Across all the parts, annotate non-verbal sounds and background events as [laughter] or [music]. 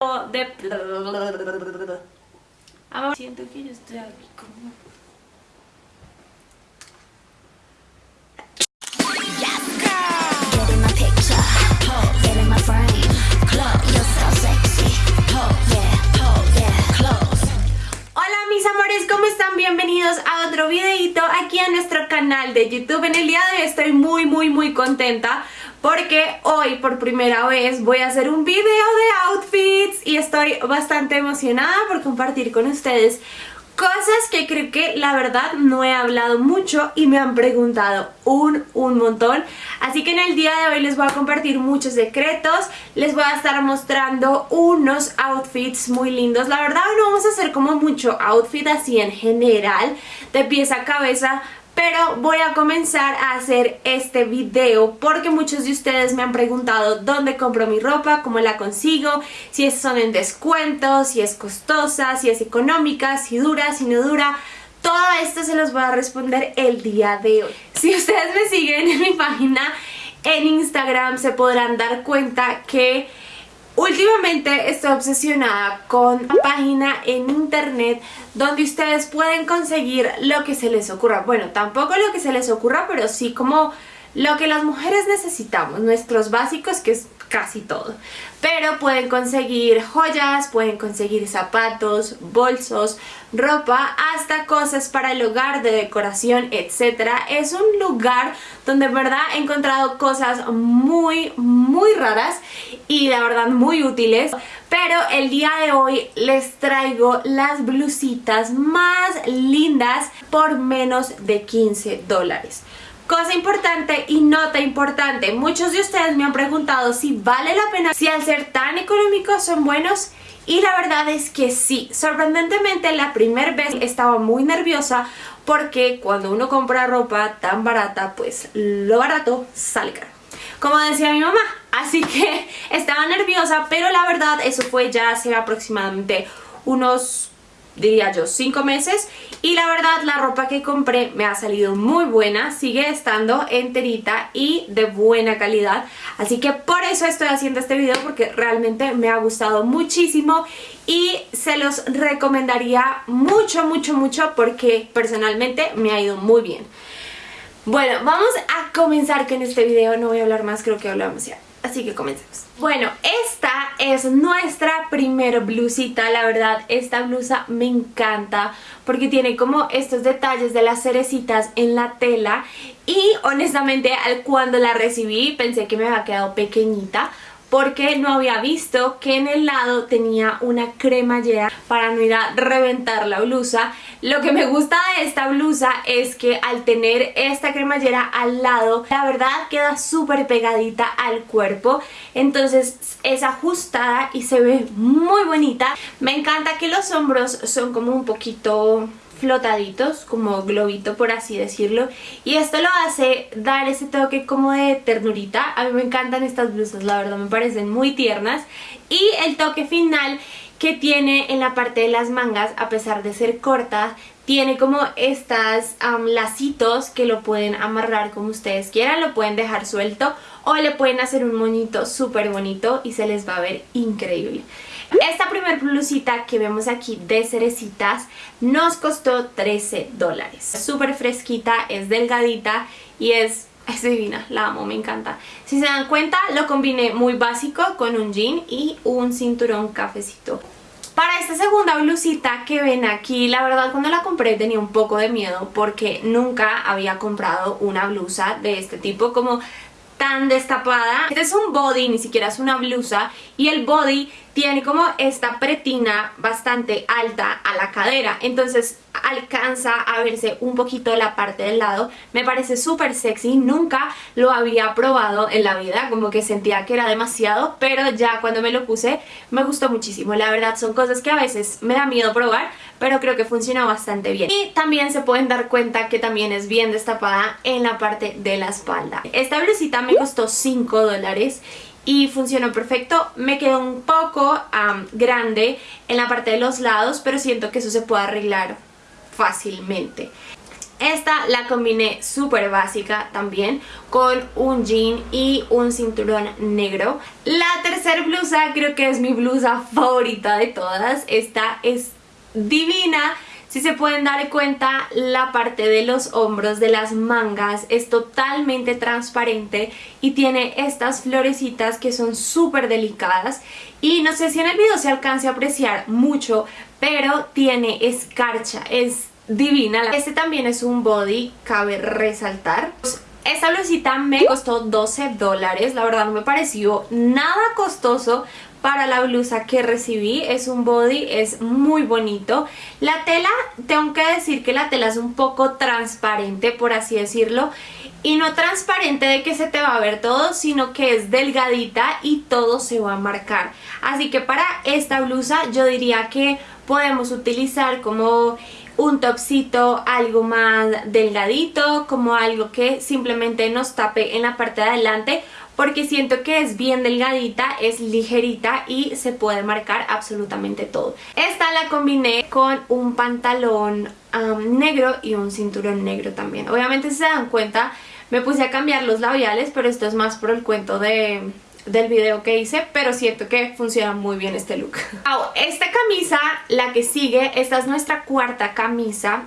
de... Siento que yo estoy aquí como... Bienvenidos a otro videito aquí a nuestro canal de YouTube. En el día de hoy estoy muy muy muy contenta porque hoy por primera vez voy a hacer un video de outfits y estoy bastante emocionada por compartir con ustedes cosas que creo que la verdad no he hablado mucho y me han preguntado un, un montón. Así que en el día de hoy les voy a compartir muchos secretos, les voy a estar mostrando unos outfits muy lindos. La verdad no vamos a hacer como mucho outfit así en general, de pieza a cabeza, pero voy a comenzar a hacer este video porque muchos de ustedes me han preguntado dónde compro mi ropa, cómo la consigo, si son en descuento, si es costosa, si es económica, si dura, si no dura... Todo esto se los voy a responder el día de hoy. Si ustedes me siguen en mi página en Instagram se podrán dar cuenta que Últimamente estoy obsesionada con una página en internet donde ustedes pueden conseguir lo que se les ocurra. Bueno, tampoco lo que se les ocurra, pero sí como lo que las mujeres necesitamos, nuestros básicos, que es casi todo. Pero pueden conseguir joyas, pueden conseguir zapatos, bolsos, ropa, hasta cosas para el hogar, de decoración, etc. Es un lugar donde en verdad he encontrado cosas muy, muy raras y la verdad muy útiles. Pero el día de hoy les traigo las blusitas más lindas por menos de 15 dólares. Cosa importante y nota importante, muchos de ustedes me han preguntado si vale la pena, si al ser tan económicos son buenos y la verdad es que sí, sorprendentemente la primera vez estaba muy nerviosa porque cuando uno compra ropa tan barata, pues lo barato sale caro. Como decía mi mamá, así que [laughs] estaba nerviosa, pero la verdad eso fue ya hace aproximadamente unos diría yo, 5 meses. Y la verdad la ropa que compré me ha salido muy buena, sigue estando enterita y de buena calidad. Así que por eso estoy haciendo este video porque realmente me ha gustado muchísimo y se los recomendaría mucho mucho mucho porque personalmente me ha ido muy bien. Bueno, vamos a comenzar con este video, no voy a hablar más, creo que hablamos ya. Así que comencemos. Bueno, esta es nuestra primer blusita, la verdad esta blusa me encanta porque tiene como estos detalles de las cerecitas en la tela y honestamente cuando la recibí pensé que me había quedado pequeñita porque no había visto que en el lado tenía una cremallera para no ir a reventar la blusa. Lo que me gusta de esta blusa es que al tener esta cremallera al lado, la verdad queda súper pegadita al cuerpo, entonces es ajustada y se ve muy bonita. Me encanta que los hombros son como un poquito flotaditos, como globito por así decirlo. Y esto lo hace dar ese toque como de ternurita, a mí me encantan estas blusas, la verdad me parecen muy tiernas. Y el toque final que tiene en la parte de las mangas, a pesar de ser cortas, tiene como estas lacitos que lo pueden amarrar como ustedes quieran, lo pueden dejar suelto o le pueden hacer un moñito súper bonito y se les va a ver increíble. Esta primer blusita que vemos aquí de cerecitas nos costó 13 dólares. Súper fresquita, es delgadita y es [laughs] es divina, la amo, me encanta. Si se dan cuenta, lo combiné muy básico con un jean y un cinturón cafecito. Para esta segunda blusita que ven aquí, la verdad cuando la compré tenía un poco de miedo porque nunca había comprado una blusa de este tipo como tan destapada. Este es un body, ni siquiera es una blusa y el body tiene como esta pretina bastante alta a la cadera, entonces alcanza a verse un poquito la parte del lado, me parece súper sexy, nunca lo había probado en la vida, como que sentía que era demasiado, pero ya cuando me lo puse me gustó muchísimo, la verdad son cosas que a veces me da miedo probar, pero creo que funciona bastante bien. Y también se pueden dar cuenta que también es bien destapada en la parte de la espalda. Esta blusita me costó 5 dólares y funcionó perfecto. Me quedó un poco grande en la parte de los lados, pero siento que eso se puede arreglar fácilmente. Esta la combiné súper básica también con un jean y un cinturón negro. La tercera blusa creo que es mi blusa favorita de todas. Esta es divina. Si se pueden dar cuenta, la parte de los hombros de las mangas es totalmente transparente y tiene estas florecitas que son súper delicadas. Y no sé si en el video se alcance a apreciar mucho, pero tiene escarcha, es divina. Este también es un body, cabe resaltar. Esta blusita me costó 12 dólares, la verdad no me pareció nada costoso para la blusa que recibí. Es un body, es muy bonito. La tela, tengo que decir que la tela es un poco transparente, por así decirlo. Y no transparente de que se te va a ver todo, sino que es delgadita y todo se va a marcar. Así que para esta blusa yo diría que podemos utilizar como un topsito algo más delgadito, como algo que simplemente nos tape en la parte de adelante porque siento que es bien delgadita, es ligerita y se puede marcar absolutamente todo. Esta la combiné con un pantalón negro y un cinturón negro también. Obviamente si se dan cuenta me puse a cambiar los labiales, pero esto es más por el cuento de del video que hice, pero siento que funciona muy bien este look. [laughs] esta camisa, la que sigue, esta es nuestra cuarta camisa.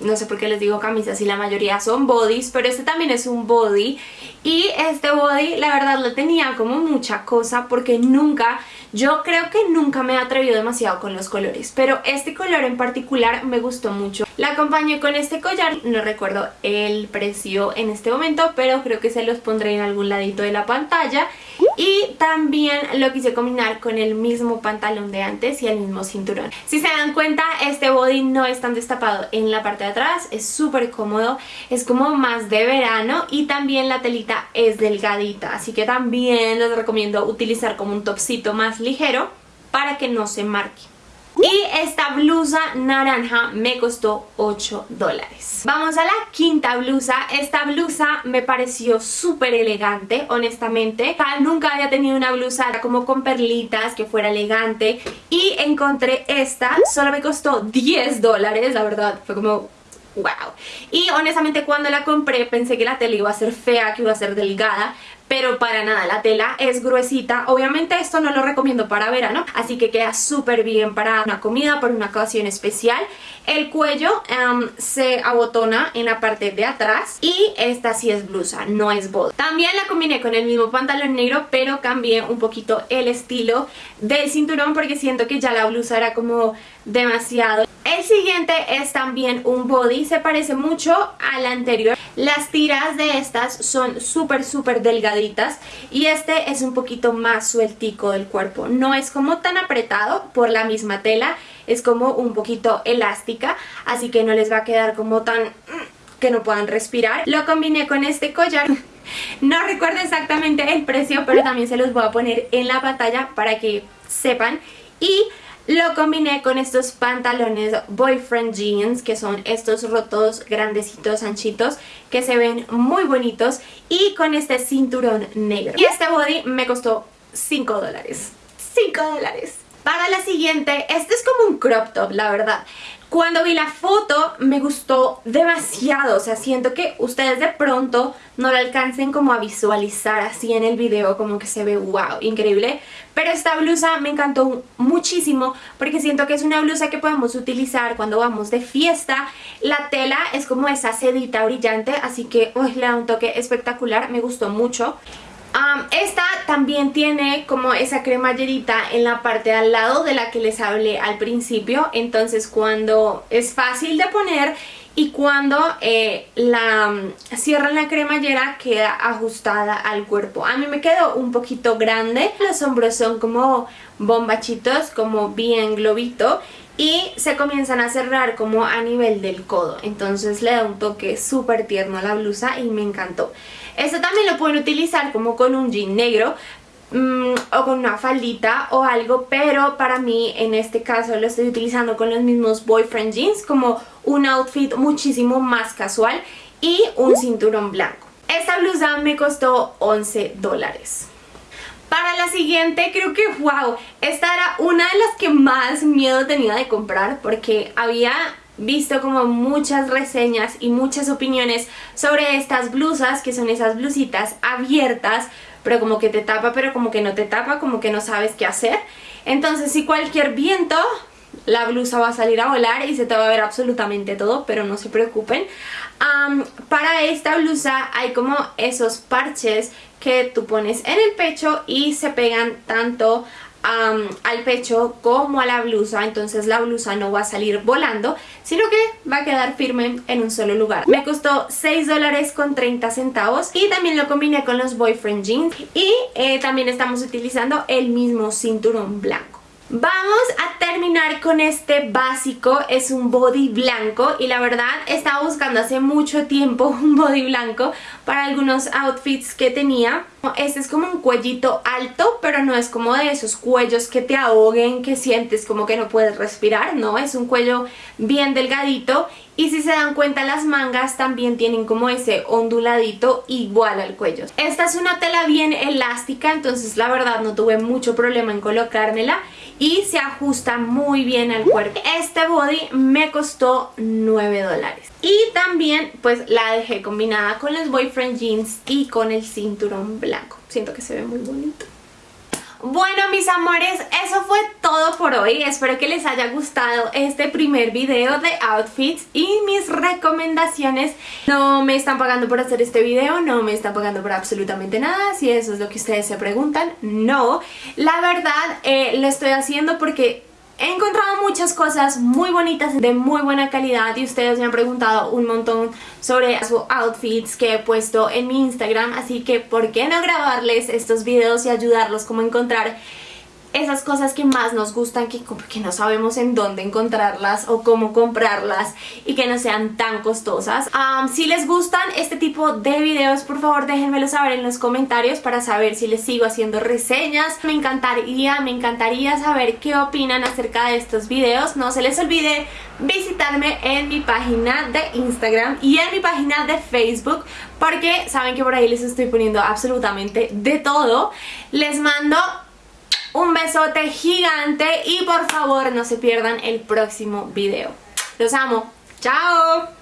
No sé por qué les digo camisa si la mayoría son bodies, pero este también es un body. Y este body, la verdad, lo tenía como mucha cosa porque nunca yo creo que nunca me he atrevido demasiado con los colores, pero este color en particular me gustó mucho. La acompañé con este collar, no recuerdo el precio en este momento, pero creo que se los pondré en algún ladito de la pantalla. Y también lo quise combinar con el mismo pantalón de antes y el mismo cinturón. Si se dan cuenta, este body no es tan destapado en la parte de atrás, es súper cómodo, es como más de verano y también la telita es delgadita, así que también les recomiendo utilizar como un topsito más ligero para que no se marque. Y esta blusa naranja me costó 8 dólares. Vamos a la quinta blusa. Esta blusa me pareció súper elegante, honestamente. Nunca había tenido una blusa como con perlitas, que fuera elegante. Y encontré esta, solo me costó 10 dólares, la verdad. Fue como, wow. Y honestamente cuando la compré pensé que la tela iba a ser fea, que iba a ser delgada, pero para nada, la tela es gruesita. Obviamente esto no lo recomiendo para verano, así que queda súper bien para una comida, para una ocasión especial. El cuello em, se abotona en la parte de atrás y esta sí es blusa, no es body. También la combiné con el mismo pantalón negro, pero cambié un poquito el estilo del cinturón porque siento que ya la blusa era como demasiado. El siguiente es también un body, se parece mucho al anterior. Las tiras de estas son súper súper delgaditas y este es un poquito más sueltico del cuerpo. No es como tan apretado por la misma tela, es como un poquito elástica, así que no les va a quedar como tan mm, que no puedan respirar. Lo combiné con este collar. [laughs] No recuerdo exactamente el precio, pero también se los voy a poner en la pantalla para que sepan. Y lo combiné con estos pantalones boyfriend jeans, que son estos rotos grandecitos, anchitos, que se ven muy bonitos. Y con este cinturón negro. Y este body me costó 5 dólares. 5 dólares. Para la siguiente, este es como un crop top, la verdad. Cuando vi la foto me gustó demasiado, o sea, siento que ustedes de pronto no lo alcancen como a visualizar así en el video, como que se ve wow, increíble. Pero esta blusa me encantó muchísimo porque siento que es una blusa que podemos utilizar cuando vamos de fiesta. La tela es como esa sedita brillante, así que le da un toque espectacular, me gustó mucho esta también tiene como esa cremallerita en la parte de al lado de la que les hablé al principio, entonces cuando es fácil de poner y cuando eh, la cierran la cremallera queda ajustada al cuerpo. A mí me quedó un poquito grande, los hombros son como bombachitos, como bien globito y se comienzan a cerrar como a nivel del codo, entonces le da un toque súper tierno a la blusa y me encantó. Esto también lo pueden utilizar como con un jean negro, mm, o con una faldita o algo, pero para mí en este caso lo estoy utilizando con los mismos boyfriend jeans como un outfit muchísimo más casual y un cinturón blanco. Esta blusa me costó 11 dólares. Para la siguiente creo que wow, esta era una de las que más miedo tenía de comprar porque había visto como muchas reseñas y muchas opiniones sobre estas blusas, que son esas blusitas abiertas, pero como que te tapa, pero como que no te tapa, como que no sabes qué hacer. Entonces si cualquier viento la blusa va a salir a volar y se te va a ver absolutamente todo, pero no se preocupen. para esta blusa hay como esos parches que tú pones en el pecho y se pegan tanto al pecho como a la blusa entonces la blusa no va a salir volando sino que va a quedar firme en un solo lugar me costó 6 dólares con 30 centavos y también lo combiné con los boyfriend jeans y eh, también estamos utilizando el mismo cinturón blanco Vamos a terminar con este básico, es un body blanco y la verdad estaba buscando hace mucho tiempo [laughs] un body blanco para algunos outfits que tenía. Este es como un cuellito alto, pero no es como de esos cuellos que te ahoguen, que sientes como que no puedes respirar, no, es un cuello bien delgadito y si se dan cuenta las mangas también tienen como ese onduladito igual al cuello. Esta es una tela bien elástica, entonces la verdad no tuve mucho problema en colocármela y se ajusta muy bien al cuerpo. Este body me costó 9 dólares. Y también pues la dejé combinada con los boyfriend jeans y con el cinturón blanco. Siento que se ve muy bonito. Bueno mis amores, eso fue todo por hoy, espero que les haya gustado este primer video de outfits y mis recomendaciones. No me están pagando por hacer este video, no me están pagando por absolutamente nada, si eso es lo que ustedes se preguntan, no. La verdad, eh, lo estoy haciendo porque He encontrado muchas cosas muy bonitas de muy buena calidad y ustedes me han preguntado un montón sobre sus outfits que he puesto en mi Instagram así que ¿por qué no grabarles estos videos y ayudarlos como encontrar esas cosas que más nos gustan que, que no sabemos en dónde encontrarlas o cómo comprarlas y que no sean tan costosas. si les gustan este tipo de videos, por favor déjenmelo saber en los comentarios para saber si les sigo haciendo reseñas. Me encantaría, me encantaría saber qué opinan acerca de estos videos. No se les olvide visitarme en mi página de Instagram y en mi página de Facebook porque saben que por ahí les estoy poniendo absolutamente de todo. Les mando un besote gigante y por favor no se pierdan el próximo video. Los amo. ¡Chao!